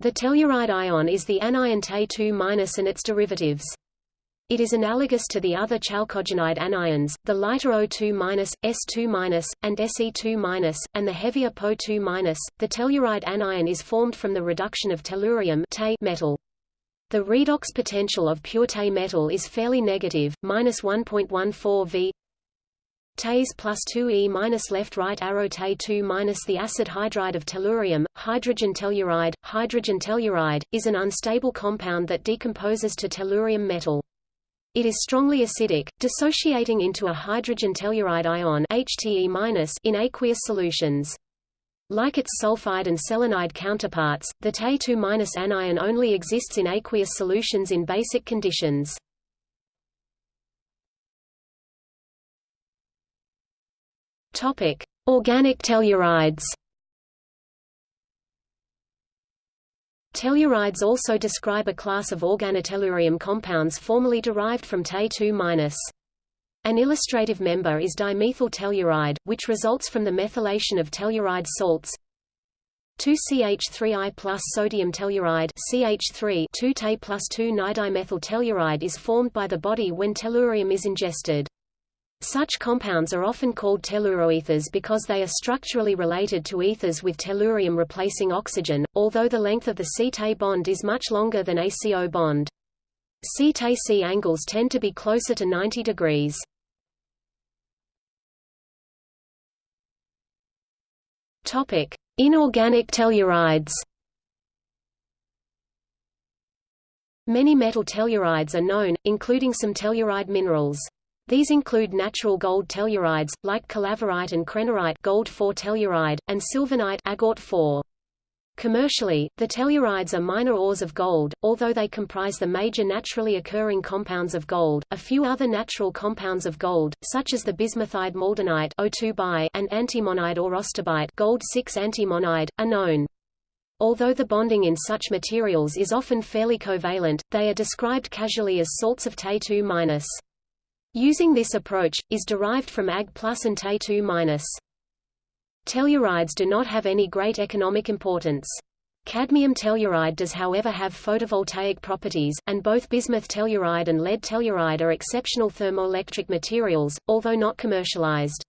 The telluride ion is the anion Te2- and its derivatives. It is analogous to the other chalcogenide anions, the lighter O2-, S2-, and Se2-, and the heavier Po2-. The telluride anion is formed from the reduction of tellurium metal. The redox potential of pure Te metal is fairly negative, minus 1.14 V Tes plus 2E minus left right arrow Te 2 minus the acid hydride of tellurium, hydrogen telluride. Hydrogen telluride, is an unstable compound that decomposes to tellurium metal. It is strongly acidic, dissociating into a hydrogen telluride ion HTE- in aqueous solutions. Like its sulfide and selenide counterparts, the Te2- anion only exists in aqueous solutions in basic conditions. Topic: Organic tellurides. Tellurides also describe a class of organotellurium compounds formerly derived from Te2-. An illustrative member is dimethyl telluride, which results from the methylation of telluride salts 2CH3I plus sodium telluride CH3 2-Te plus 2-nidimethyl telluride is formed by the body when tellurium is ingested. Such compounds are often called telluroethers because they are structurally related to ethers with tellurium replacing oxygen, although the length of the C-Te bond is much longer than a CO bond. C-Te-C angles tend to be closer to 90 degrees. Inorganic tellurides. Many metal tellurides are known, including some telluride minerals. These include natural gold tellurides, like calaverite and krennerite gold 4 telluride, and sylvanite agort 4. Commercially, the tellurides are minor ores of gold, although they comprise the major naturally occurring compounds of gold. A few other natural compounds of gold, such as the bismuthide maldonite O2 and antimonide or gold 6 antimonide, are known. Although the bonding in such materials is often fairly covalent, they are described casually as salts of Te2-. Using this approach, is derived from Ag plus and Te2-. Tellurides do not have any great economic importance. Cadmium telluride does however have photovoltaic properties, and both bismuth telluride and lead telluride are exceptional thermoelectric materials, although not commercialized.